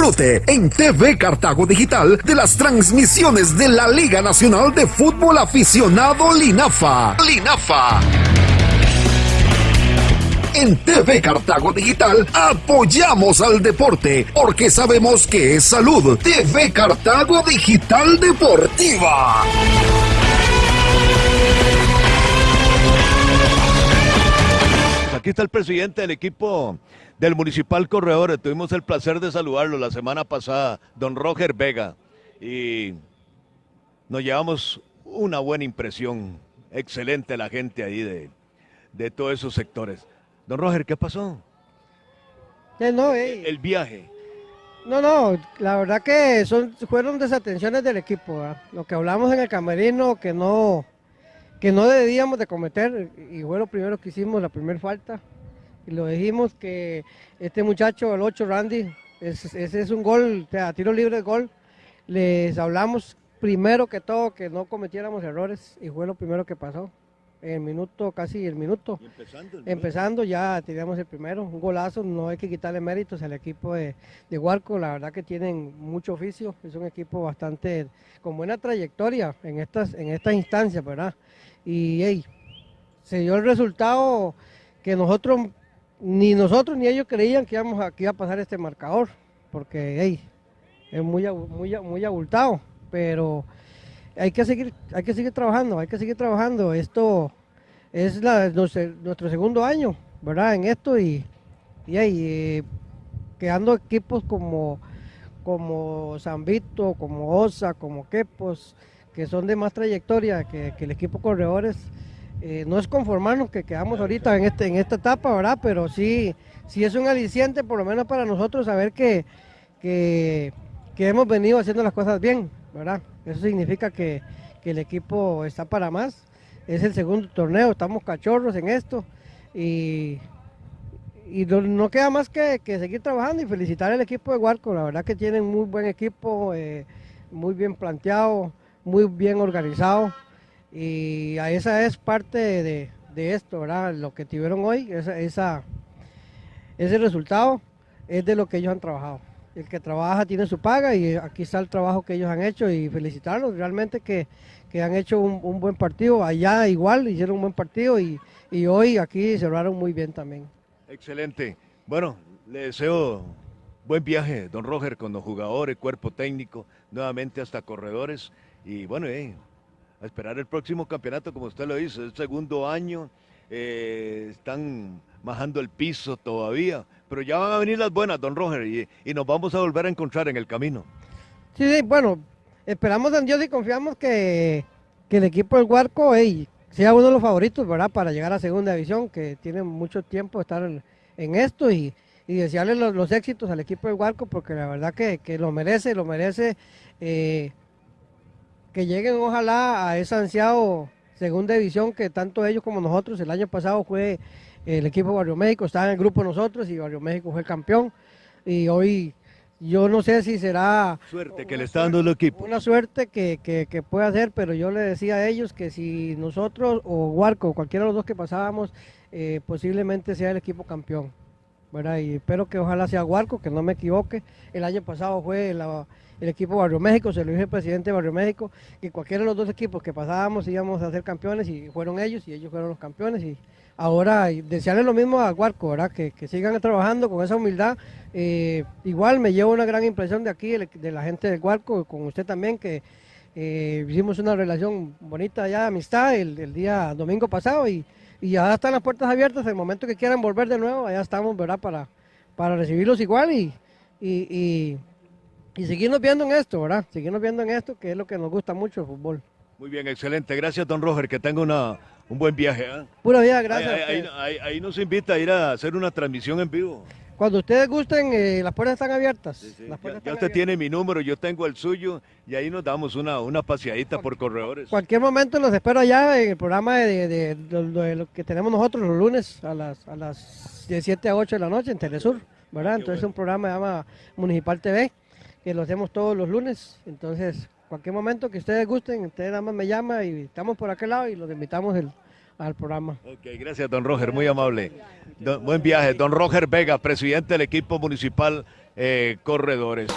Disfrute en TV Cartago Digital de las transmisiones de la Liga Nacional de Fútbol Aficionado Linafa. Linafa. En TV Cartago Digital apoyamos al deporte porque sabemos que es salud. TV Cartago Digital Deportiva. Aquí está el presidente del equipo del Municipal Corredores. Tuvimos el placer de saludarlo la semana pasada, don Roger Vega. Y nos llevamos una buena impresión. Excelente la gente ahí de, de todos esos sectores. Don Roger, ¿qué pasó? Eh, no, eh. El viaje. No, no, la verdad que son, fueron desatenciones del equipo. ¿verdad? Lo que hablamos en el camerino que no, que no debíamos de cometer, y fue lo primero que hicimos, la primera falta. Y lo dijimos que este muchacho, el 8 Randy, es- ese es un gol, o sea, tiro libre de gol. Les hablamos primero que todo que no cometiéramos errores y fue lo primero que pasó. En el minuto, casi el minuto. empezando. Empezando ya teníamos el primero, un golazo, no hay que quitarle méritos al equipo de, de Huarco, la verdad que tienen mucho oficio, es un equipo bastante con buena trayectoria en estas, en estas instancias, ¿verdad? Y hey, se dio el resultado que nosotros, ni nosotros ni ellos creían que íbamos a, que iba a pasar este marcador, porque hey, es muy, muy, muy abultado, pero hay que seguir, hay que seguir trabajando, hay que seguir trabajando. Esto es nuestro, segundo año, ¿verdad? En esto y, y ahí, eh, quedando equipos como, como San Vito, como Osa, como Quepos, que son de más trayectoria que, el equipo Corredores. Eh, no es conformarnos que quedamos ahorita en, este, en esta etapa, ¿verdad? Pero sí, sí es un aliciente, por lo menos para nosotros, saber que, que hemos venido haciendo las cosas bien, Eso significa que, que el equipo está para más. Es el segundo torneo, estamos cachorros en esto y, y no, queda más que, que seguir trabajando y felicitar al equipo de Huarco. La verdad que tienen muy buen equipo, eh, muy bien planteado, muy bien organizado y esa es parte de, de esto, ¿verdad? Lo que tuvieron hoy, esa, ese resultado es de lo que ellos han trabajado. El que trabaja tiene su paga y aquí está el trabajo que ellos han hecho y felicitarlos realmente que, que han hecho un, un buen partido. Allá igual hicieron un buen partido y, y hoy aquí cerraron muy bien también. Excelente. Bueno, le deseo buen viaje, don Roger, con los jugadores, cuerpo técnico, nuevamente hasta corredores. Y bueno, eh, a esperar el próximo campeonato, como usted lo dice, el segundo año, eh, están majando el piso todavía, pero ya van a venir las buenas, don Roger, y, y nos vamos a volver a encontrar en el camino. Sí, sí, bueno, esperamos en Dios y confiamos que, que el equipo del Huarco sea uno de los favoritos, ¿verdad? Para llegar a segunda división, que tiene mucho tiempo de estar en, en esto y, y desearle los, los éxitos al equipo del Huarco, porque la verdad que, que lo merece, lo merece. eh, que lleguen ojalá a ese ansiado segunda división que tanto ellos como nosotros, el año pasado fue el equipo Barrio México, estaba en el grupo nosotros y Barrio México fue el campeón. Y hoy yo no sé si será Suerte que le está dando el equipo. una suerte que, que, que puede hacer, pero yo le decía a ellos que si nosotros o Huarco, cualquiera de los dos que pasábamos, eh, posiblemente sea el equipo campeón. ¿Verdad? Y espero que ojalá sea Huarco, que no me equivoque. El año pasado fue el equipo Barrio México, se lo dije al presidente de Barrio México, que cualquiera de los dos equipos que pasábamos íbamos a ser campeones y fueron ellos y ellos fueron los campeones. Y ahora y desearle lo mismo a Huarco, ¿verdad? Que, que sigan trabajando con esa humildad. Eh, igual me llevo una gran impresión de aquí, de, la gente de Huarco, con usted también, que eh, hicimos una relación bonita ya, amistad, el, el día domingo pasado y, y ya están las puertas abiertas, el momento que quieran volver de nuevo, allá estamos, ¿verdad? Para, para recibirlos igual y, y, y, y seguirnos viendo en esto, ¿verdad? Seguirnos viendo en esto, que es lo que nos gusta mucho el fútbol. Muy bien, excelente. Gracias, don Roger, que tenga una, un buen viaje. ¿ah? Pura vida, gracias. Ahí, a ahí- ustedes. ahí- ahí nos invita a ir a hacer una transmisión en vivo. Cuando ustedes gusten, eh, las puertas están abiertas. Sí, sí. Las Ya, puertas ya están usted abiertas. tiene mi número, yo tengo el suyo y ahí nos damos una, una paseadita por corredores. Cualquier momento los espero allá en el programa de, de- de- lo que tenemos nosotros los lunes a las, a las de 7 a 8 de la noche en Telesur, ¿verdad? Entonces bueno. un programa que se llama Municipal TV, que lo hacemos todos los lunes. Entonces, cualquier momento que ustedes gusten, ustedes nada más me llaman y estamos por aquel lado y los invitamos el- al programa. Ok, gracias, don Roger, muy amable. Buen viaje. Don Roger Vega, presidente del equipo municipal eh, corredores.